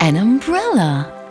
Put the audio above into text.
An umbrella.